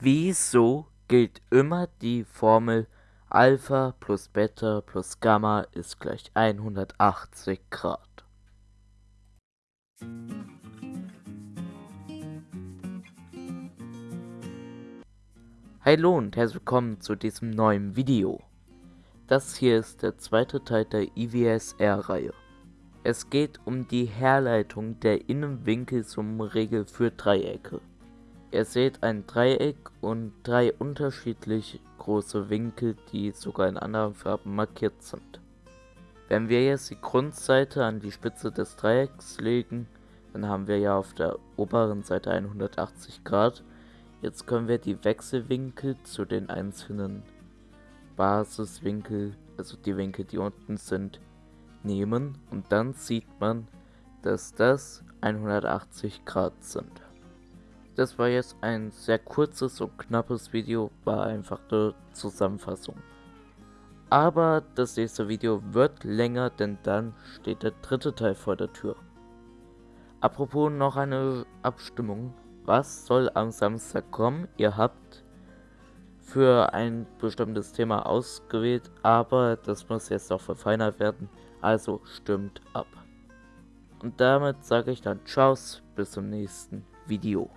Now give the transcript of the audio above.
Wieso gilt immer die Formel Alpha plus Beta plus Gamma ist gleich 180 Grad? Hallo und herzlich willkommen zu diesem neuen Video. Das hier ist der zweite Teil der IWSR-Reihe. Es geht um die Herleitung der Innenwinkel zum Regel für Dreiecke. Ihr seht ein Dreieck und drei unterschiedlich große Winkel, die sogar in anderen Farben markiert sind. Wenn wir jetzt die Grundseite an die Spitze des Dreiecks legen, dann haben wir ja auf der oberen Seite 180 Grad. Jetzt können wir die Wechselwinkel zu den einzelnen Basiswinkel, also die Winkel, die unten sind, nehmen und dann sieht man, dass das 180 Grad sind. Das war jetzt ein sehr kurzes und knappes Video, war einfach eine Zusammenfassung. Aber das nächste Video wird länger, denn dann steht der dritte Teil vor der Tür. Apropos noch eine Abstimmung. Was soll am Samstag kommen? Ihr habt für ein bestimmtes Thema ausgewählt, aber das muss jetzt noch verfeinert werden. Also stimmt ab. Und damit sage ich dann Tschauss, bis zum nächsten Video.